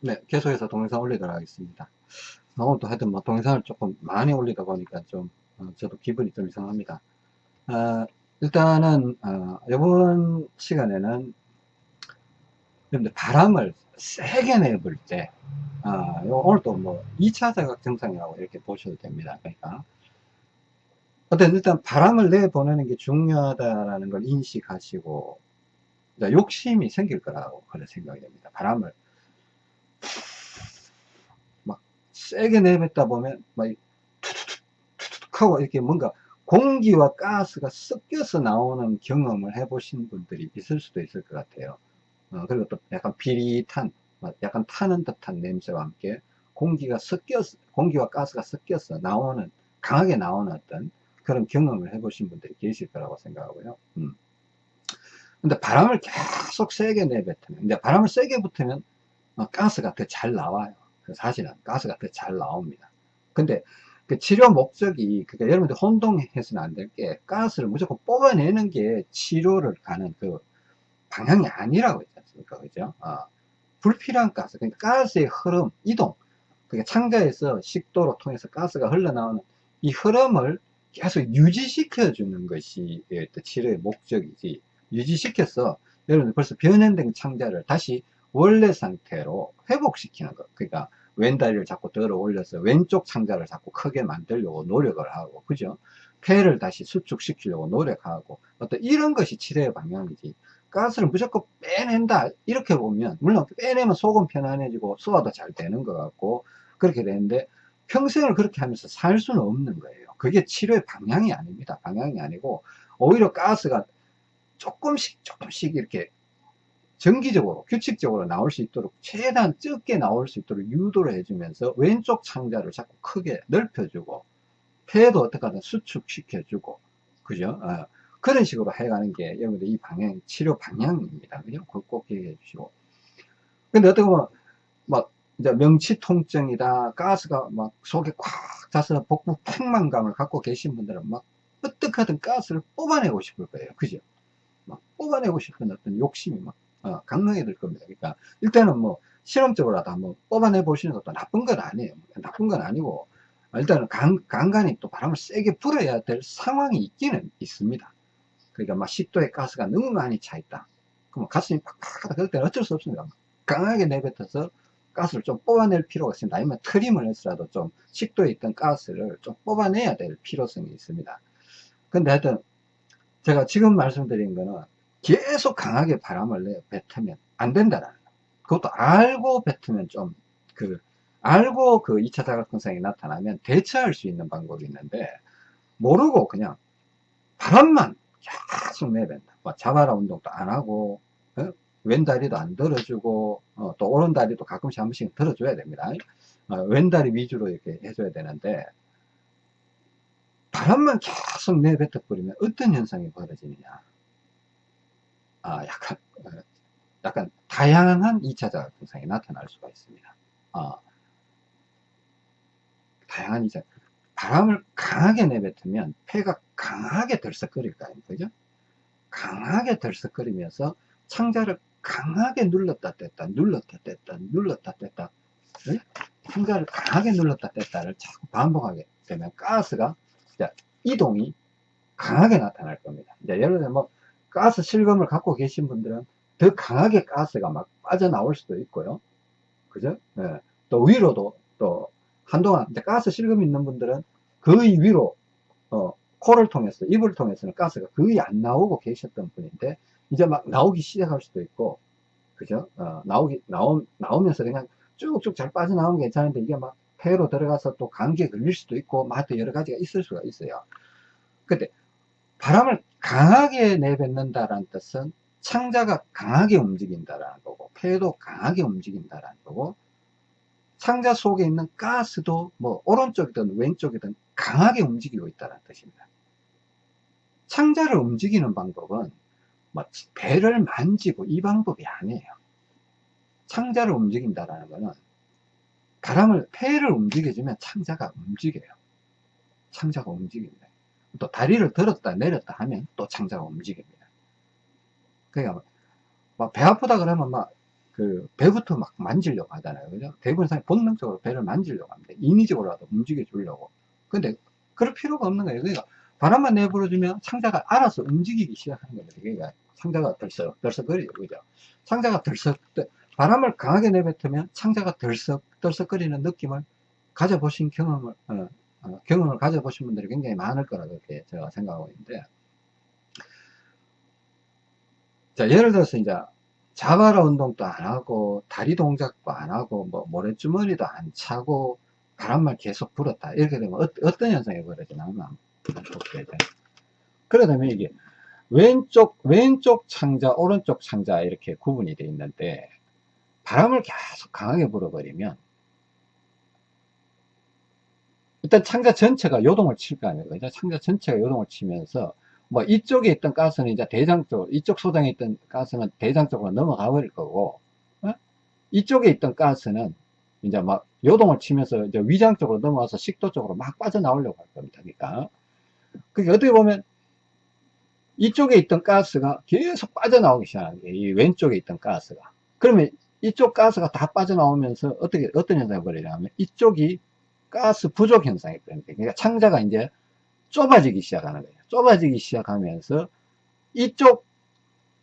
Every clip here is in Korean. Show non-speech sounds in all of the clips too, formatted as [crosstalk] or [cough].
네, 계속해서 동영상 올리도록 하겠습니다. 오늘 또 하여튼 뭐 동영상을 조금 많이 올리다 보니까 좀, 어, 저도 기분이 좀 이상합니다. 어, 일단은, 어, 이번 시간에는 여러분들 바람을 세게 내볼 때, 아, 오늘 또뭐 2차 자각 증상이라고 이렇게 보셔도 됩니다. 그러니까. 어떤 일단 바람을 내보내는 게 중요하다라는 걸 인식하시고, 욕심이 생길 거라고 그런 생각이 됩니다. 바람을 막 세게 내뱉다 보면 막 투투툭 하고 이렇게 뭔가 공기와 가스가 섞여서 나오는 경험을 해보신 분들이 있을 수도 있을 것 같아요. 어, 그리고 또 약간 비릿한, 약간 타는 듯한 냄새와 함께 공기가 섞여서, 공기와 가스가 섞여서 나오는, 강하게 나오는 어떤 그런 경험을 해보신 분들이 계실 거라고 생각하고요. 음. 근데 바람을 계속 세게 내뱉으면, 이제 바람을 세게 붙으면 어, 가스가 더 잘 나와요. 그 사실은 가스가 더 잘 나옵니다. 근데 그 치료 목적이, 그러니까 여러분들 혼동해서는 안 될 게, 가스를 무조건 뽑아내는 게 치료를 가는 그 방향이 아니라고 했지 않습니까? 그죠? 어, 불필요한 가스, 그러니까 가스의 흐름, 이동, 그러니까 창자에서 식도로 통해서 가스가 흘러나오는 이 흐름을 계속 유지시켜 주는 것이 치료의 목적이지, 유지시켜서 여러분들 벌써 변형된 창자를 다시 원래 상태로 회복시키는 것. 그러니까 왼다리를 자꾸 들어 올려서 왼쪽 창자를 자꾸 크게 만들려고 노력을 하고, 그죠? 폐를 다시 수축시키려고 노력하고, 어떤 이런 것이 치료의 방향이지. 가스를 무조건 빼낸다. 이렇게 보면, 물론 빼내면 속은 편안해지고 소화도 잘 되는 것 같고, 그렇게 되는데, 평생을 그렇게 하면서 살 수는 없는 거예요. 그게 치료의 방향이 아닙니다. 방향이 아니고, 오히려 가스가 조금씩 조금씩 이렇게 정기적으로 규칙적으로 나올 수 있도록 최대한 적게 나올 수 있도록 유도를 해주면서 왼쪽 창자를 자꾸 크게 넓혀주고 폐도 어떻게 하든 수축시켜주고 그죠? 어, 그런 식으로 해가는 게 여러분들 이 방향 치료 방향입니다. 그죠? 꼭 기억해 주시고. 근데 어떻게 보면 막 이제 명치 통증이다 가스가 막 속에 꽉 차서 복부 팽만감을 갖고 계신 분들은 막 어떻게든 가스를 뽑아내고 싶을 거예요. 그죠? 막 뽑아내고 싶은 어떤 욕심이 막 어, 강하게 될 겁니다. 그러니까 일단은 뭐 실험적으로라도 한번 뽑아내 보시는 것도 나쁜 건 아니에요. 나쁜 건 아니고 일단은 간, 간간히 또 바람을 세게 불어야 될 상황이 있기는 있습니다. 그러니까 막 식도에 가스가 너무 많이 차 있다. 그럼 가슴이 팍팍하다. 그럴 때는 어쩔 수 없습니다. 강하게 내뱉어서 가스를 좀 뽑아낼 필요가 있습니다. 아니면 트림을 해서라도 좀 식도에 있던 가스를 좀 뽑아내야 될 필요성이 있습니다. 근데 하여튼 제가 지금 말씀드린 거는 계속 강하게 바람을 내 뱉으면 안 된다라는 거. 그것도 알고 뱉으면 좀 그 알고 그 2차 자각증상이 나타나면 대처할 수 있는 방법이 있는데 모르고 그냥 바람만 계속 내뱉다. 뭐 자바라 운동도 안 하고 어? 왼다리도 안 들어주고 어, 또 오른다리도 가끔씩 한 번씩 들어줘야 됩니다. 어, 왼다리 위주로 이렇게 해줘야 되는데 바람만 계속 내뱉어 버리면 어떤 현상이 벌어지느냐 아, 약간, 어, 약간 다양한 2차 자각 증상이 나타날 수가 있습니다. 어, 다양한 2차, 바람을 강하게 내뱉으면 폐가 강하게 들썩거릴 거 아닙니까? 그죠? 강하게 들썩거리면서 창자를 강하게 눌렀다 뗐다, 눌렀다 뗐다, 눌렀다 뗐다, 네? 창자를 강하게 눌렀다 뗐다를 자꾸 반복하게 되면 가스가 이동이 강하게 나타날 겁니다. 이제 예를 들면 뭐 가스 실금을 갖고 계신 분들은 더 강하게 가스가 막 빠져나올 수도 있고요. 그죠? 네. 또 위로도 또 한동안 가스 실금 있는 분들은 거의 위로 어, 코를 통해서 입을 통해서는 가스가 거의 안 나오고 계셨던 분인데 이제 막 나오기 시작할 수도 있고 그죠? 어, 나오기 나오, 나오면서 그냥 쭉쭉 잘 빠져나오면 괜찮은데 이게 막 폐로 들어가서 또 감기에 걸릴 수도 있고 막 여러 가지가 있을 수가 있어요. 근데 바람을 강하게 내뱉는다라는 뜻은 창자가 강하게 움직인다라는 거고 폐도 강하게 움직인다라는 거고 창자 속에 있는 가스도 뭐 오른쪽이든 왼쪽이든 강하게 움직이고 있다는 뜻입니다. 창자를 움직이는 방법은 뭐 배를 만지고 이 방법이 아니에요. 창자를 움직인다라는 것은 바람을 폐를 움직여주면 창자가 움직여요. 창자가 움직입니다. 또 다리를 들었다 내렸다 하면 또 창자가 움직입니다. 그러니까 막 배 아프다 그러면 막 그 배부터 막 만지려고 하잖아요. 그죠? 대부분 사람이 본능적으로 배를 만지려고 합니다. 인위적으로라도 움직여 주려고. 근데 그럴 필요가 없는 거예요. 그러니까 바람만 내버려주면 상자가 알아서 움직이기 시작하는 겁니다. 그러니까 상자가 덜썩, 덜썩거리죠. 그죠? 상자가 덜썩, 바람을 강하게 내뱉으면 상자가 덜썩, 덜썩거리는 느낌을 가져보신 경험을, 어, 어, 경험을 가져보신 분들이 굉장히 많을 거라고 이렇게 제가 생각하고 있는데. 자, 예를 들어서 이제 자바라 운동도 안 하고, 다리 동작도 안 하고, 뭐, 모래주머니도 안 차고, 바람만 계속 불었다. 이렇게 되면 어, 떤 현상이 벌어지나 한번 볼게요. 그러다면 이게 왼쪽, 왼쪽 창자, 오른쪽 창자 이렇게 구분이 되어 있는데, 바람을 계속 강하게 불어버리면, 일단 창자 전체가 요동을 칠 거 아니에요. 그죠? 창자 전체가 요동을 치면서, 뭐 이쪽에 있던 가스는 이제 대장 쪽, 이쪽 소장에 있던 가스는 대장 쪽으로 넘어가 버릴 거고, 어? 이쪽에 있던 가스는 이제 막 요동을 치면서 이제 위장 쪽으로 넘어와서 식도 쪽으로 막 빠져나오려고 할 겁니다. 그러니까. 그게 어떻게 보면 이쪽에 있던 가스가 계속 빠져나오기 시작하는 게 이 왼쪽에 있던 가스가. 그러면 이쪽 가스가 다 빠져나오면서 어떻게, 어떤 현상이 벌어지냐면 이쪽이 가스 부족 현상이 벌어집니다. 그러니까 창자가 이제 좁아지기 시작하는 거예요. 좁아지기 시작하면서 이쪽,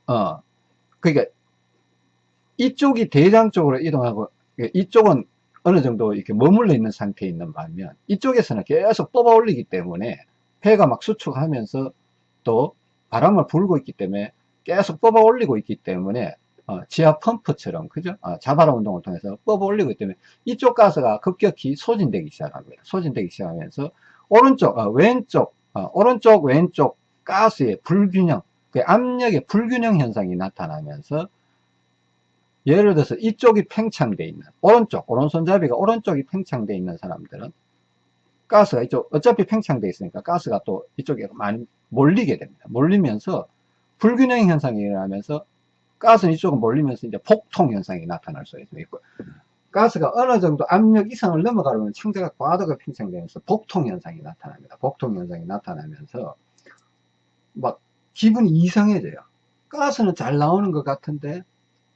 어, 그러니까 이쪽이 대장 쪽으로 이동하고 이쪽은 어느 정도 이렇게 머물러 있는 상태에 있는 반면 이쪽에서는 계속 뽑아 올리기 때문에 폐가 막 수축하면서 또 바람을 불고 있기 때문에 계속 뽑아 올리고 있기 때문에 어, 지하 펌프처럼 그죠? 어, 자바라 운동을 통해서 뽑아 올리고 있기 때문에 이쪽 가스가 급격히 소진되기 시작합니다. 소진되기 시작하면서 오른쪽, 어, 왼쪽, 어, 오른쪽, 왼쪽 가스의 불균형, 그 압력의 불균형 현상이 나타나면서 예를 들어서 이쪽이 팽창되어 있는 오른쪽 오른손잡이가 오른쪽이 팽창되어 있는 사람들은 가스가 이쪽 어차피 팽창되어 있으니까 가스가 또 이쪽에 많이 몰리게 됩니다 몰리면서 불균형 현상이 일어나면서 가스는 이쪽으로 몰리면서 이제 폭통 현상이 나타날 수 있고 가스가 어느 정도 압력 이상을 넘어가려면 창자가 과도가 팽창되면서 복통 현상이 나타납니다 복통 현상이 나타나면서 막 기분이 이상해져요 가스는 잘 나오는 것 같은데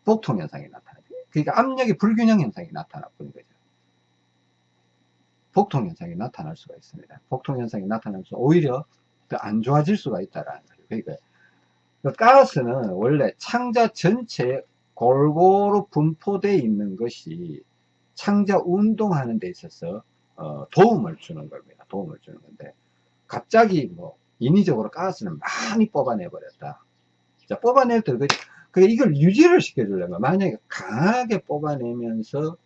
복통 현상이 나타나죠. 그러니까 압력의 불균형 현상이 나타나 버린 거죠. 복통 현상이 나타날 수가 있습니다. 복통 현상이 나타나면서 오히려 더 안 좋아질 수가 있다라는 거죠. 그러니까 그 가스는 원래 창자 전체에 골고루 분포되어 있는 것이 창자 운동하는 데 있어서 어, 도움을 주는 겁니다. 도움을 주는 건데 갑자기 뭐 인위적으로 가스를 많이 뽑아내 버렸다. 자, 뽑아낼 때 그 이걸 유지를 시켜주려면 만약에 강하게 뽑아내면서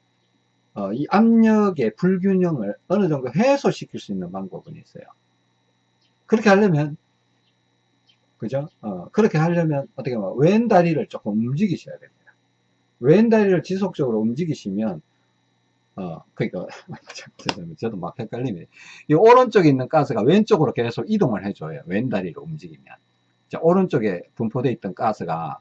어, 이 압력의 불균형을 어느 정도 해소시킬 수 있는 방법은 있어요. 그렇게 하려면 그죠? 어, 그렇게 하려면 어떻게 보면 왼 다리를 조금 움직이셔야 됩니다. 왼 다리를 지속적으로 움직이시면 어, [laughs] 그니까, 저도 막 헷갈리네. 이 오른쪽에 있는 가스가 왼쪽으로 계속 이동을 해줘요. 왼 다리를 움직이면. 자, 오른쪽에 분포되어 있던 가스가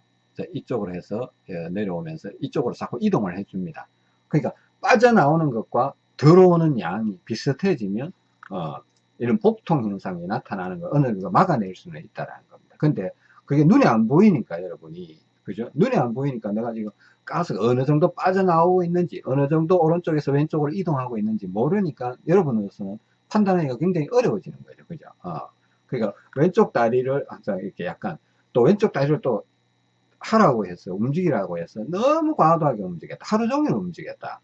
이쪽으로 해서 예, 내려오면서 이쪽으로 자꾸 이동을 해줍니다. 그러니까 빠져나오는 것과 들어오는 양이 비슷해지면 어, 이런 복통 현상이 나타나는 걸 어느 정도 막아낼 수는 있다라는 겁니다. 근데 그게 눈에 안 보이니까 여러분이 그죠? 눈에 안 보이니까 내가 지금 가스가 어느 정도 빠져나오고 있는지 어느 정도 오른쪽에서 왼쪽으로 이동하고 있는지 모르니까 여러분으로서는 판단하기가 굉장히 어려워지는 거죠. 그죠? 어. 그러니까 왼쪽 다리를 항상 이렇게 약간 또 왼쪽 다리를 또 하라고 해서 움직이라고 해서 너무 과도하게 움직였다. 하루 종일 움직였다.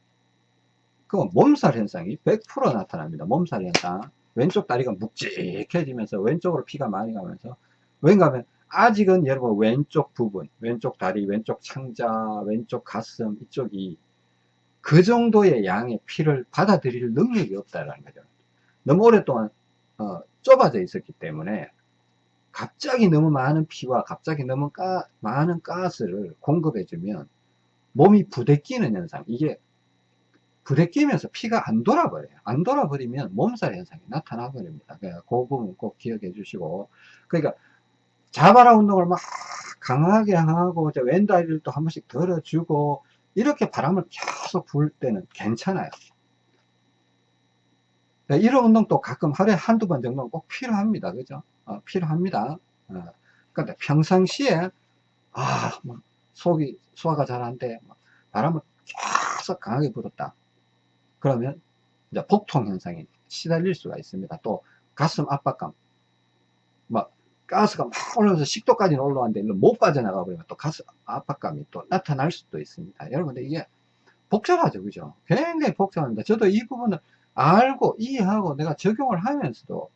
그건 몸살 현상이 100% 나타납니다. 몸살 현상. 왼쪽 다리가 묵직해지면서 왼쪽으로 피가 많이 가면서 왠가 하면 아직은 여러분 왼쪽 부분, 왼쪽 다리, 왼쪽 창자, 왼쪽 가슴 이쪽이 그 정도의 양의 피를 받아들일 능력이 없다는 거죠. 너무 오랫동안 어, 좁아져 있었기 때문에 갑자기 너무 많은 피와 갑자기 너무 가, 많은 가스를 공급해 주면 몸이 부대끼는 현상 이게 부대끼면서 피가 안 돌아버려요. 안 돌아버리면 몸살 현상이 나타나 버립니다. 그 부분 꼭 기억해 주시고. 그러니까 자바라 운동을 막 강하게 하고 왼다리를 또 한 번씩 들어주고 이렇게 바람을 계속 불 때는 괜찮아요 이런 운동도 가끔 하루에 한두 번 정도는 꼭 필요합니다 그죠 어, 필요합니다. 어, 근데 평상시에 아, 뭐 속이 소화가 잘 안 돼. 바람을 계속 강하게 불었다. 그러면 이제 복통 현상이 시달릴 수가 있습니다. 또 가슴 압박감, 막 가스가 막 올라오면서 식도까지는 올라왔는데 못 빠져나가 버리면 또 가스 압박감이 또 나타날 수도 있습니다. 여러분들 이게 복잡하죠, 그죠? 굉장히 복잡합니다. 저도 이 부분을 알고 이해하고 내가 적용을 하면서도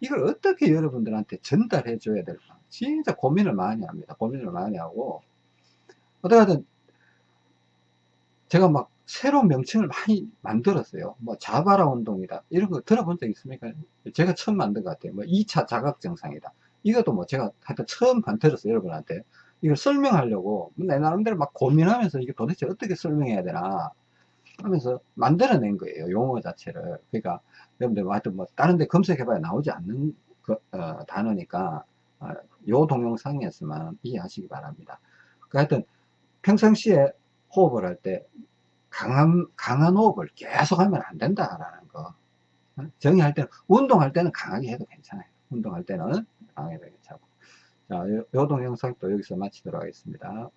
이걸 어떻게 여러분들한테 전달해 줘야 될까? 진짜 고민을 많이 합니다. 고민을 많이 하고. 어떻게든 제가 막 새로운 명칭을 많이 만들었어요. 뭐 자바라 운동이다. 이런 거 들어본 적 있습니까? 제가 처음 만든 것 같아요. 뭐 2차 자각 정상이다 이것도 뭐 제가 하여튼 처음 만들었어요 여러분한테 이걸 설명하려고 내 나름대로 막 고민하면서 이게 도대체 어떻게 설명해야 되나 하면서 만들어낸 거예요 용어 자체를. 그러니까 여러분들 뭐 하여튼 뭐 다른 데 검색해봐야 나오지 않는 그, 어, 단어니까 어, 요 동영상에서만 이해하시기 바랍니다. 그 하여튼 평상시에 호흡을 할 때 강한 강한 호흡을 계속 하면 안 된다라는 거. 어? 정의할 때는 운동할 때는 강하게 해도 괜찮아요. 운동할 때는 해도 괜찮고. 자, 요, 요 동영상 또 여기서 마치도록 하겠습니다